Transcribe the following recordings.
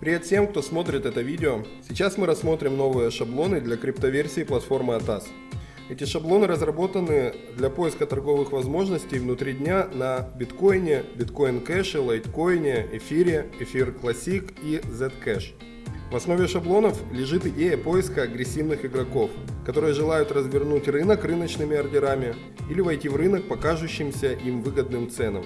Привет всем, кто смотрит это видео. Сейчас мы рассмотрим новые шаблоны для криптоверсии платформы ATAS. Эти шаблоны разработаны для поиска торговых возможностей внутри дня на биткоине, биткоин кэше, лайткоине, эфире, эфир классик и Zcash. В основе шаблонов лежит идея поиска агрессивных игроков, которые желают развернуть рынок рыночными ордерами или войти в рынок по кажущимся им выгодным ценам.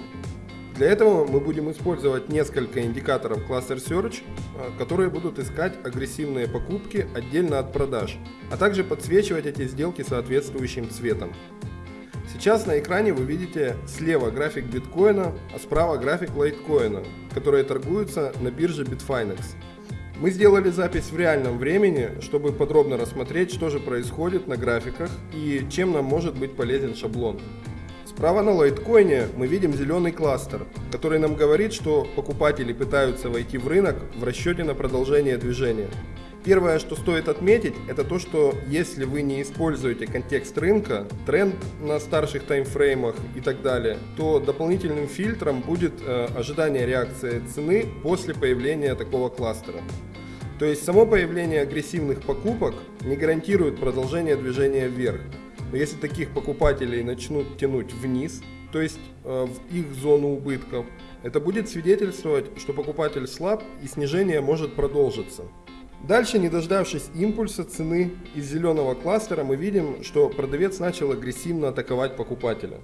Для этого мы будем использовать несколько индикаторов Cluster Search, а, которые будут искать агрессивные покупки отдельно от продаж, а также подсвечивать эти сделки соответствующим цветом. Сейчас на экране вы видите слева график биткоина, а справа график лайткоина, которые торгуются на бирже Bitfinex. Мы сделали запись в реальном времени, чтобы подробно рассмотреть, что же происходит на графиках и чем нам может быть полезен шаблон. Справа на лайткоине мы видим зеленый кластер, который нам говорит, что покупатели пытаются войти в рынок в расчете на продолжение движения. Первое, что стоит отметить, это то, что если вы не используете контекст рынка, тренд на старших таймфреймах и так далее, то дополнительным фильтром будет э, ожидание реакции цены после появления такого кластера. То есть само появление агрессивных покупок не гарантирует продолжение движения вверх. Но если таких покупателей начнут тянуть вниз, то есть э, в их зону убытков, это будет свидетельствовать, что покупатель слаб и снижение может продолжиться. Дальше, не дождавшись импульса цены из зеленого кластера, мы видим, что продавец начал агрессивно атаковать покупателя.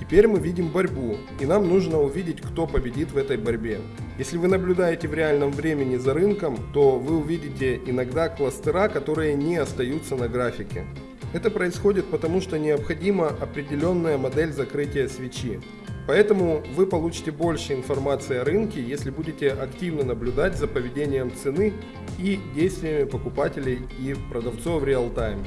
Теперь мы видим борьбу, и нам нужно увидеть, кто победит в этой борьбе. Если вы наблюдаете в реальном времени за рынком, то вы увидите иногда кластера, которые не остаются на графике. Это происходит потому, что необходима определенная модель закрытия свечи. Поэтому вы получите больше информации о рынке, если будете активно наблюдать за поведением цены и действиями покупателей и продавцов в реал-тайм.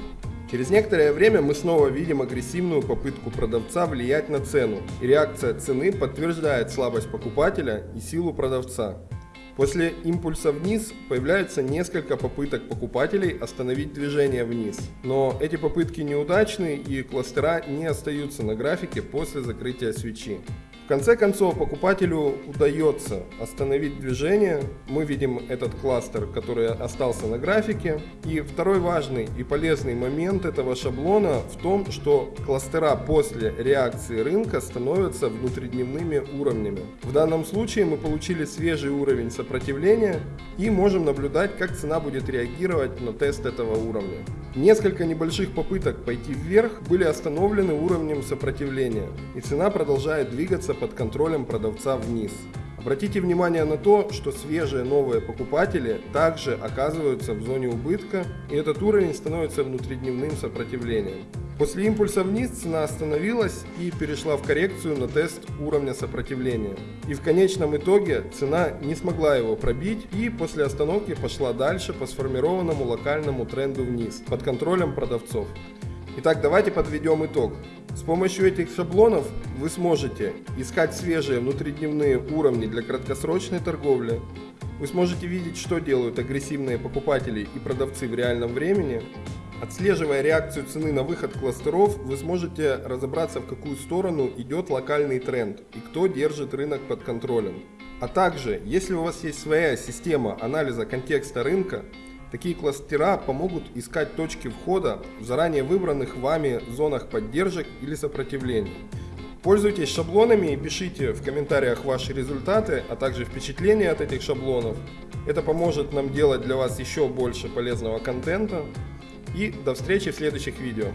Через некоторое время мы снова видим агрессивную попытку продавца влиять на цену, и реакция цены подтверждает слабость покупателя и силу продавца. После импульса вниз появляется несколько попыток покупателей остановить движение вниз. Но эти попытки неудачны и кластера не остаются на графике после закрытия свечи. В конце концов, покупателю удается остановить движение. Мы видим этот кластер, который остался на графике. И второй важный и полезный момент этого шаблона в том, что кластера после реакции рынка становятся внутридневными уровнями. В данном случае мы получили свежий уровень сопротивления и можем наблюдать, как цена будет реагировать на тест этого уровня. Несколько небольших попыток пойти вверх были остановлены уровнем сопротивления, и цена продолжает двигаться двигаться под контролем продавца вниз. Обратите внимание на то, что свежие новые покупатели также оказываются в зоне убытка, и этот уровень становится внутридневным сопротивлением. После импульса вниз цена остановилась и перешла в коррекцию на тест уровня сопротивления. И в конечном итоге цена не смогла его пробить и после остановки пошла дальше по сформированному локальному тренду вниз под контролем продавцов. Итак, давайте подведем итог. С помощью этих шаблонов вы сможете искать свежие внутридневные уровни для краткосрочной торговли. Вы сможете видеть, что делают агрессивные покупатели и продавцы в реальном времени. Отслеживая реакцию цены на выход кластеров, вы сможете разобраться, в какую сторону идет локальный тренд и кто держит рынок под контролем. А также, если у вас есть своя система анализа контекста рынка, Такие кластера помогут искать точки входа в заранее выбранных вами зонах поддержек или сопротивления. Пользуйтесь шаблонами и пишите в комментариях ваши результаты, а также впечатления от этих шаблонов. Это поможет нам делать для вас еще больше полезного контента. И до встречи в следующих видео.